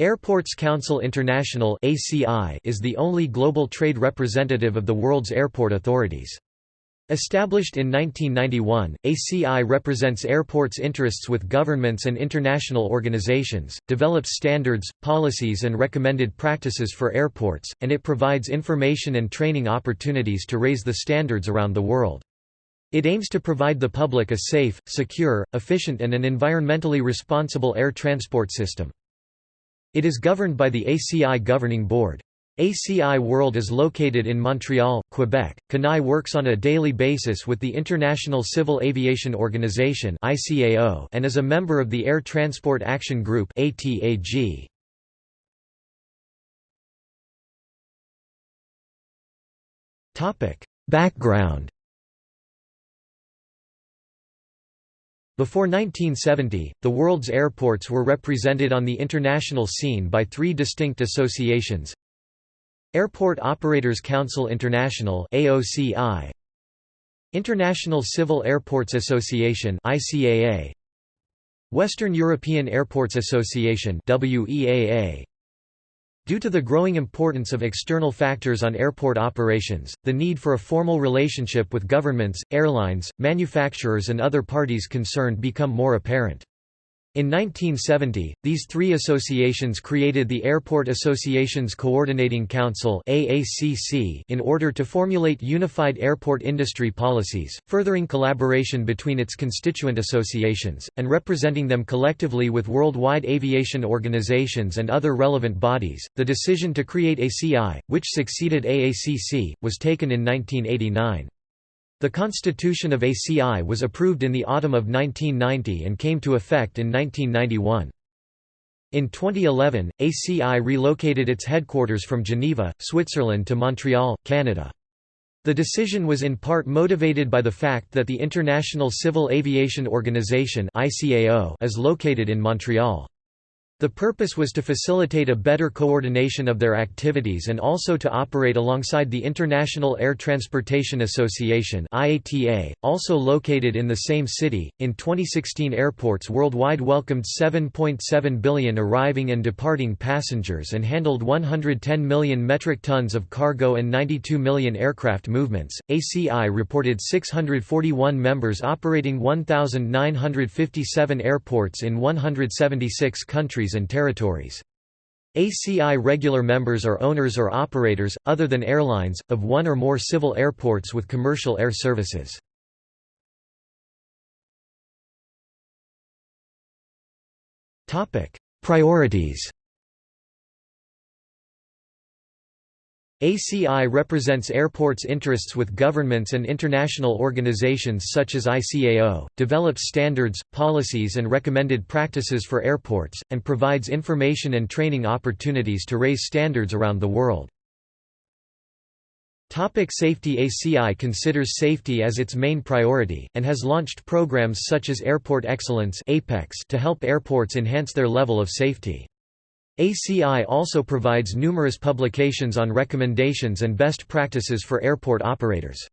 Airports Council International is the only global trade representative of the world's airport authorities. Established in 1991, ACI represents airports' interests with governments and international organizations, develops standards, policies and recommended practices for airports, and it provides information and training opportunities to raise the standards around the world. It aims to provide the public a safe, secure, efficient and an environmentally responsible air transport system. It is governed by the ACI Governing Board. ACI World is located in Montreal, Quebec. CANAI works on a daily basis with the International Civil Aviation Organization (ICAO) and is a member of the Air Transport Action Group (ATAG). Topic: Background Before 1970, the world's airports were represented on the international scene by three distinct associations. Airport Operators Council International AOCI, International Civil Airports Association ICAA, Western European Airports Association WEAA, Due to the growing importance of external factors on airport operations, the need for a formal relationship with governments, airlines, manufacturers and other parties concerned become more apparent. In 1970, these three associations created the Airport Associations Coordinating Council in order to formulate unified airport industry policies, furthering collaboration between its constituent associations, and representing them collectively with worldwide aviation organizations and other relevant bodies. The decision to create ACI, which succeeded AACC, was taken in 1989. The constitution of ACI was approved in the autumn of 1990 and came to effect in 1991. In 2011, ACI relocated its headquarters from Geneva, Switzerland to Montreal, Canada. The decision was in part motivated by the fact that the International Civil Aviation Organization is located in Montreal. The purpose was to facilitate a better coordination of their activities and also to operate alongside the International Air Transportation Association (IATA), also located in the same city. In 2016, airports worldwide welcomed 7.7 billion arriving and departing passengers and handled 110 million metric tons of cargo and 92 million aircraft movements. ACI reported 641 members operating 1957 airports in 176 countries and territories. ACI regular members are owners or operators, other than airlines, of one or more civil airports with commercial air services. Priorities ACI represents airports' interests with governments and international organizations such as ICAO, develops standards, policies and recommended practices for airports, and provides information and training opportunities to raise standards around the world. Topic safety ACI considers safety as its main priority, and has launched programs such as Airport Excellence to help airports enhance their level of safety. ACI also provides numerous publications on recommendations and best practices for airport operators.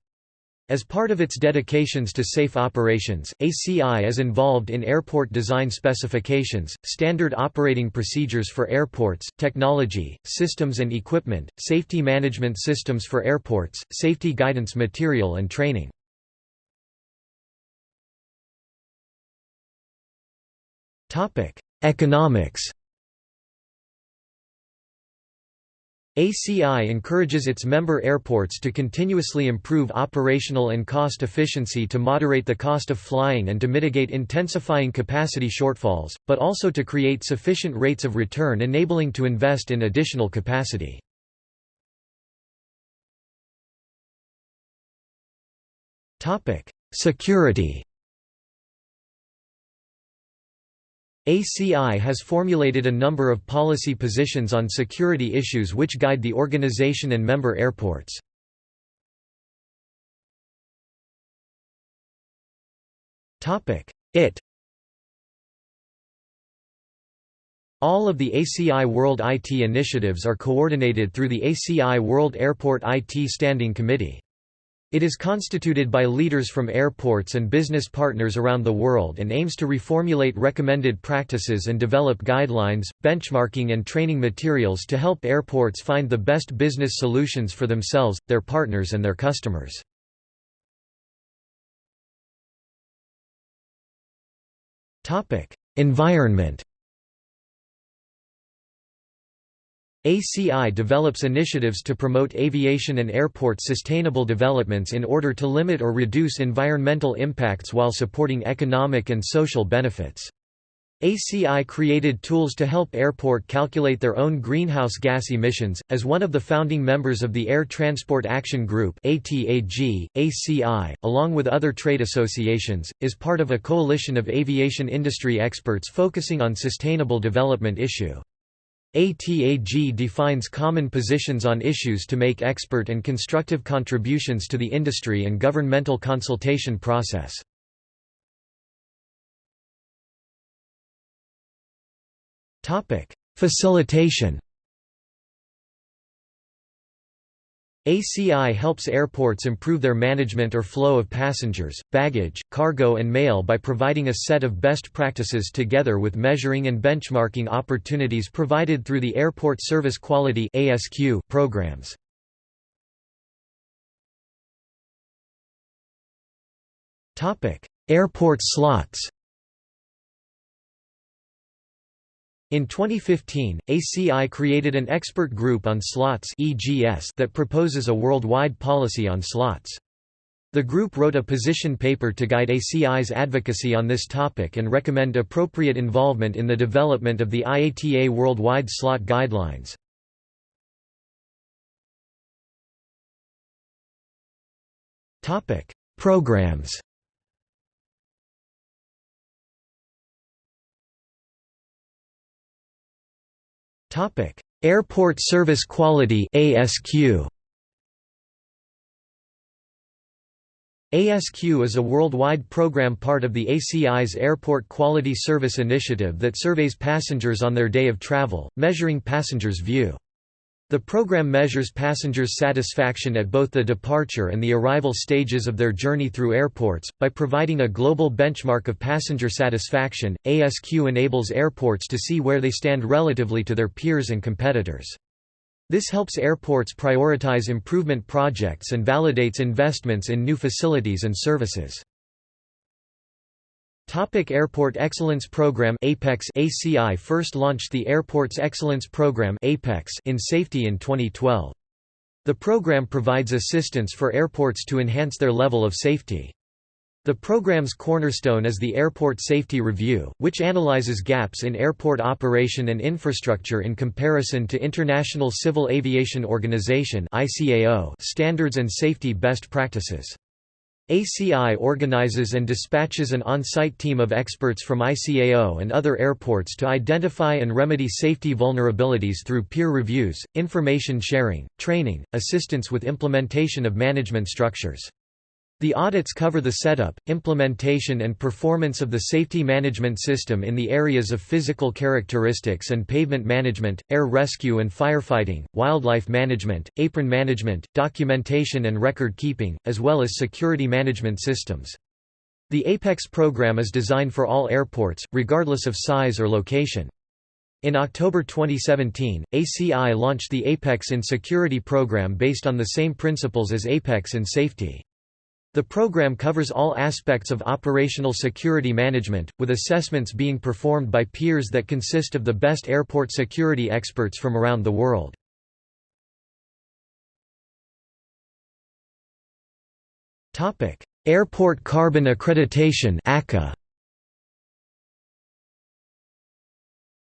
As part of its dedications to safe operations, ACI is involved in airport design specifications, standard operating procedures for airports, technology, systems and equipment, safety management systems for airports, safety guidance material and training. Economics ACI encourages its member airports to continuously improve operational and cost efficiency to moderate the cost of flying and to mitigate intensifying capacity shortfalls, but also to create sufficient rates of return enabling to invest in additional capacity. Security ACI has formulated a number of policy positions on security issues which guide the organization and member airports. IT All of the ACI World IT initiatives are coordinated through the ACI World Airport IT Standing Committee. It is constituted by leaders from airports and business partners around the world and aims to reformulate recommended practices and develop guidelines, benchmarking and training materials to help airports find the best business solutions for themselves, their partners and their customers. Environment ACI develops initiatives to promote aviation and airport sustainable developments in order to limit or reduce environmental impacts while supporting economic and social benefits. ACI created tools to help airport calculate their own greenhouse gas emissions. As one of the founding members of the Air Transport Action Group (ATAG), ACI, along with other trade associations, is part of a coalition of aviation industry experts focusing on sustainable development issue. ATAG defines common positions on issues to make expert and constructive contributions to the industry and governmental consultation process. Facilitation ACI helps airports improve their management or flow of passengers, baggage, cargo and mail by providing a set of best practices together with measuring and benchmarking opportunities provided through the Airport Service Quality programs. Airport slots In 2015, ACI created an expert group on slots that proposes a worldwide policy on slots. The group wrote a position paper to guide ACI's advocacy on this topic and recommend appropriate involvement in the development of the IATA worldwide slot guidelines. Programs Topic: Airport Service Quality (ASQ). ASQ is a worldwide program part of the ACI's Airport Quality Service Initiative that surveys passengers on their day of travel, measuring passengers' view. The program measures passengers' satisfaction at both the departure and the arrival stages of their journey through airports. By providing a global benchmark of passenger satisfaction, ASQ enables airports to see where they stand relatively to their peers and competitors. This helps airports prioritize improvement projects and validates investments in new facilities and services. Topic Airport Excellence Program APEX ACI first launched the Airports Excellence Program APEX in safety in 2012. The program provides assistance for airports to enhance their level of safety. The program's cornerstone is the Airport Safety Review, which analyzes gaps in airport operation and infrastructure in comparison to International Civil Aviation Organization standards and safety best practices. ACI organizes and dispatches an on-site team of experts from ICAO and other airports to identify and remedy safety vulnerabilities through peer reviews, information sharing, training, assistance with implementation of management structures. The audits cover the setup, implementation and performance of the safety management system in the areas of physical characteristics and pavement management, air rescue and firefighting, wildlife management, apron management, documentation and record keeping, as well as security management systems. The APEX program is designed for all airports, regardless of size or location. In October 2017, ACI launched the APEX in Security program based on the same principles as APEX in Safety. The program covers all aspects of operational security management, with assessments being performed by peers that consist of the best airport security experts from around the world. Airport Carbon Accreditation ACA.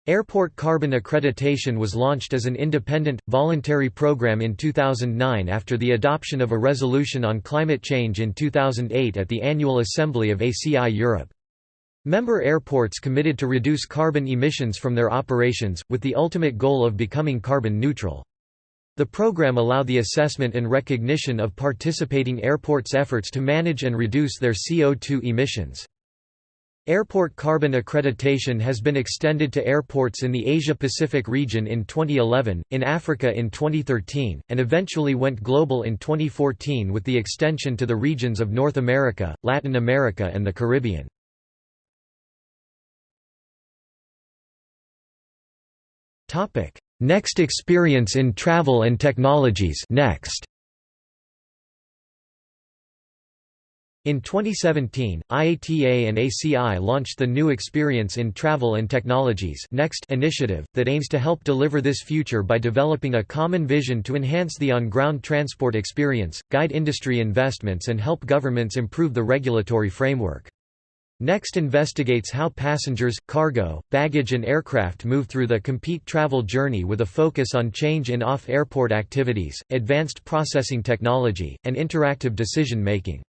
Airport Carbon Accreditation was launched as an independent, voluntary program in 2009 after the adoption of a resolution on climate change in 2008 at the annual assembly of ACI Europe. Member airports committed to reduce carbon emissions from their operations, with the ultimate goal of becoming carbon neutral. The program allowed the assessment and recognition of participating airports' efforts to manage and reduce their CO2 emissions. Airport carbon accreditation has been extended to airports in the Asia-Pacific region in 2011, in Africa in 2013, and eventually went global in 2014 with the extension to the regions of North America, Latin America and the Caribbean. Next experience in travel and technologies next. In 2017, IATA and ACI launched the New Experience in Travel and Technologies NEXTT initiative, that aims to help deliver this future by developing a common vision to enhance the on-ground transport experience, guide industry investments and help governments improve the regulatory framework. NEXTT investigates how passengers, cargo, baggage and aircraft move through the compete travel journey with a focus on change in off-airport activities, advanced processing technology, and interactive decision-making.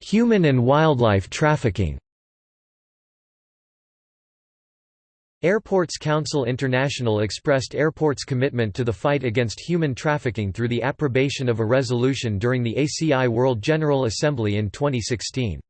Human and wildlife trafficking Airports Council International expressed airports' commitment to the fight against human trafficking through the approbation of a resolution during the ACI World General Assembly in 2016.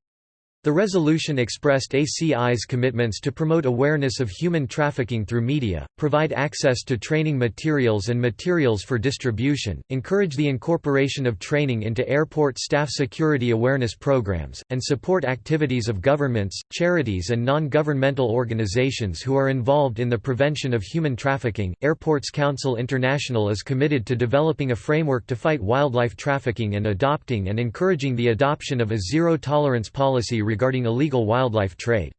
The resolution expressed ACI's commitments to promote awareness of human trafficking through media, provide access to training materials and materials for distribution, encourage the incorporation of training into airport staff security awareness programs, and support activities of governments, charities, and non governmental organizations who are involved in the prevention of human trafficking. Airports Council International is committed to developing a framework to fight wildlife trafficking and adopting and encouraging the adoption of a zero tolerance policy regarding illegal wildlife trade.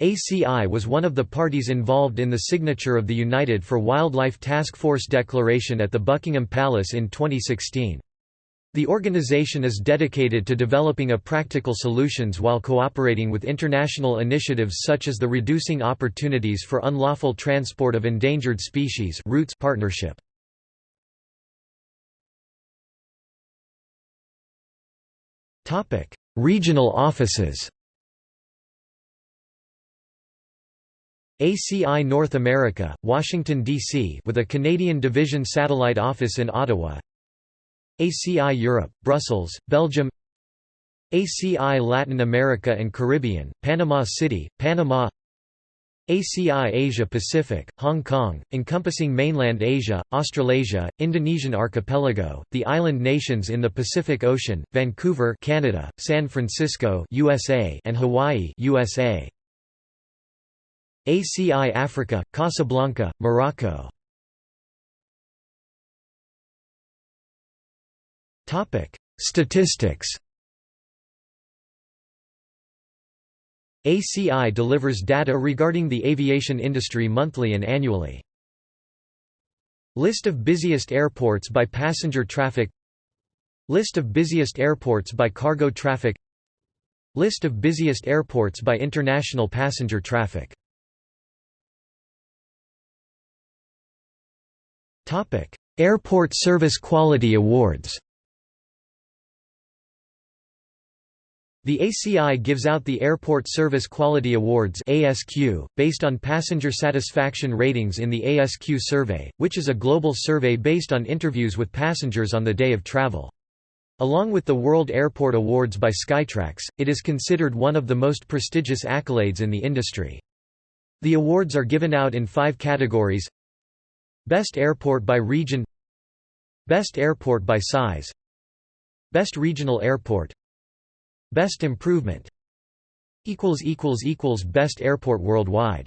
ACI was one of the parties involved in the signature of the United for Wildlife Task Force Declaration at the Buckingham Palace in 2016. The organization is dedicated to developing a practical solutions while cooperating with international initiatives such as the Reducing Opportunities for Unlawful Transport of Endangered Species ROUTES partnership. Regional offices. ACI North America, Washington, D.C. with a Canadian Division satellite office in Ottawa. ACI Europe, Brussels, Belgium. ACI Latin America and Caribbean, Panama City, Panama ACI Asia Pacific, Hong Kong, encompassing mainland Asia, Australasia, Indonesian archipelago, the island nations in the Pacific Ocean, Vancouver, Canada, San Francisco, USA, and Hawaii, USA. ACI Africa, Casablanca, Morocco. Topic: Statistics ACI delivers data regarding the aviation industry monthly and annually. List of busiest airports by passenger traffic. List of busiest airports by cargo traffic. List of busiest airports by international passenger traffic. Airport Service Quality Awards The ACI gives out the Airport Service Quality Awards ASQ, based on passenger satisfaction ratings in the ASQ survey, which is a global survey based on interviews with passengers on the day of travel. Along with the World Airport Awards by Skytrax, it is considered one of the most prestigious accolades in the industry. The awards are given out in five categories Best Airport by Region Best Airport by Size Best Regional Airport Best improvement. Best airport worldwide